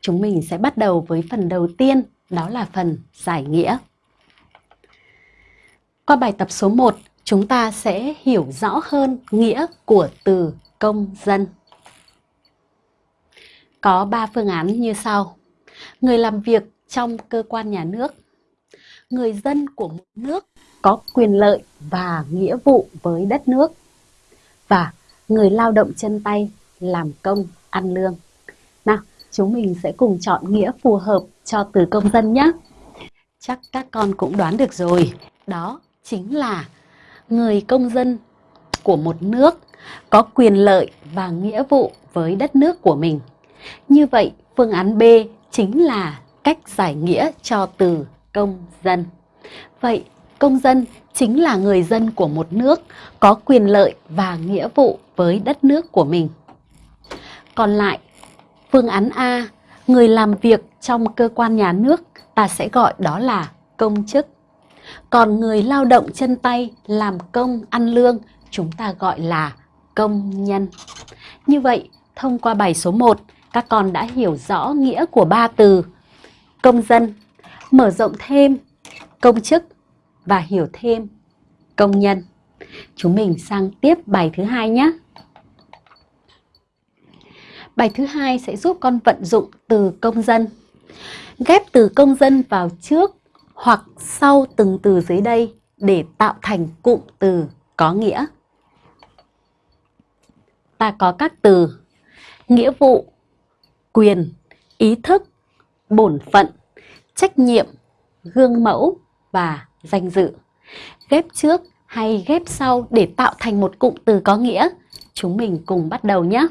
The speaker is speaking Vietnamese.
chúng mình sẽ bắt đầu với phần đầu tiên, đó là phần giải nghĩa. Qua bài tập số 1, chúng ta sẽ hiểu rõ hơn nghĩa của từ công dân. Có 3 phương án như sau. Người làm việc trong cơ quan nhà nước. Người dân của một nước có quyền lợi và nghĩa vụ với đất nước. Và người lao động chân tay làm công ăn lương. Nào, chúng mình sẽ cùng chọn nghĩa phù hợp cho từ công dân nhé. Chắc các con cũng đoán được rồi, đó chính là người công dân của một nước có quyền lợi và nghĩa vụ với đất nước của mình. Như vậy, phương án B chính là cách giải nghĩa cho từ công dân. Vậy, công dân chính là người dân của một nước có quyền lợi và nghĩa vụ với đất nước của mình. Còn lại, phương án A, người làm việc trong cơ quan nhà nước, ta sẽ gọi đó là công chức. Còn người lao động chân tay làm công ăn lương, chúng ta gọi là công nhân. Như vậy, thông qua bài số 1, các con đã hiểu rõ nghĩa của ba từ công dân, mở rộng thêm công chức và hiểu thêm công nhân. Chúng mình sang tiếp bài thứ hai nhé. Bài thứ hai sẽ giúp con vận dụng từ công dân. Ghép từ công dân vào trước hoặc sau từng từ dưới đây để tạo thành cụm từ có nghĩa. Ta có các từ nghĩa vụ, quyền, ý thức, bổn phận, trách nhiệm, gương mẫu và danh dự. Ghép trước hay ghép sau để tạo thành một cụm từ có nghĩa. Chúng mình cùng bắt đầu nhé.